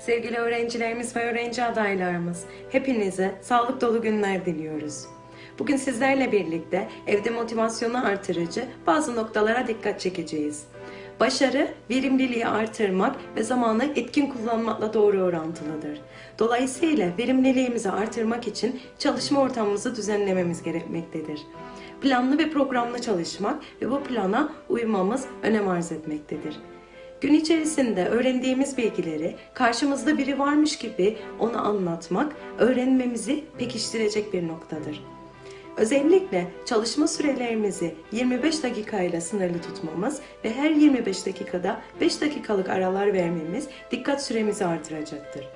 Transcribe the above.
Sevgili öğrencilerimiz ve öğrenci adaylarımız, hepinize sağlık dolu günler diliyoruz. Bugün sizlerle birlikte evde motivasyonu artırıcı bazı noktalara dikkat çekeceğiz. Başarı, verimliliği artırmak ve zamanı etkin kullanmakla doğru orantılıdır. Dolayısıyla verimliliğimizi artırmak için çalışma ortamımızı düzenlememiz gerekmektedir. Planlı ve programlı çalışmak ve bu plana uymamız önem arz etmektedir. Gün içerisinde öğrendiğimiz bilgileri karşımızda biri varmış gibi onu anlatmak öğrenmemizi pekiştirecek bir noktadır. Özellikle çalışma sürelerimizi 25 dakikayla sınırlı tutmamız ve her 25 dakikada 5 dakikalık aralar vermemiz dikkat süremizi artıracaktır.